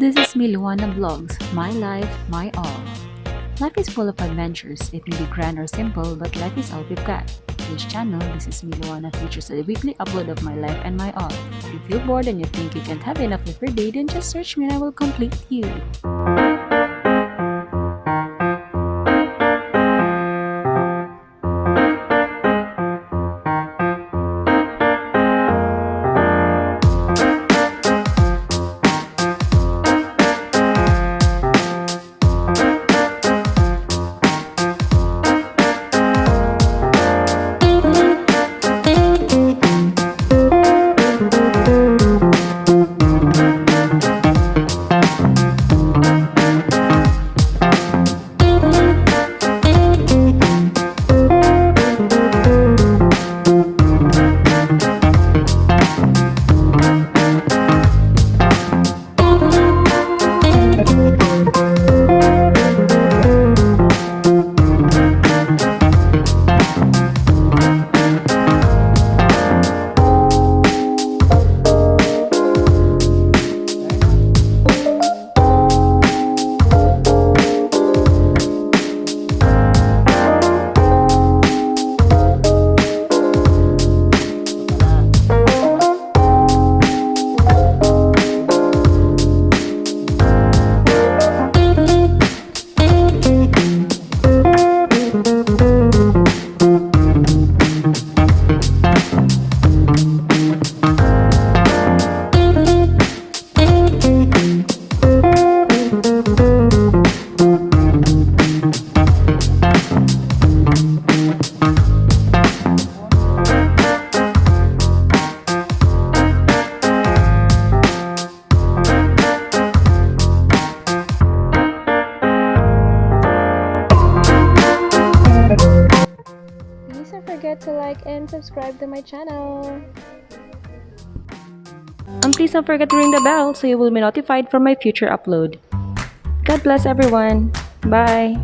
This is me, Luana Vlogs. My life, my all. Life is full of adventures. It may be grand or simple, but life is all we've got. This channel, this is Miluana, features a weekly upload of my life and my all. If you feel bored and you think you can't have enough your day, then just search me and I will complete you. Forget to like and subscribe to my channel. And please don't forget to ring the bell so you will be notified for my future upload. God bless everyone. Bye.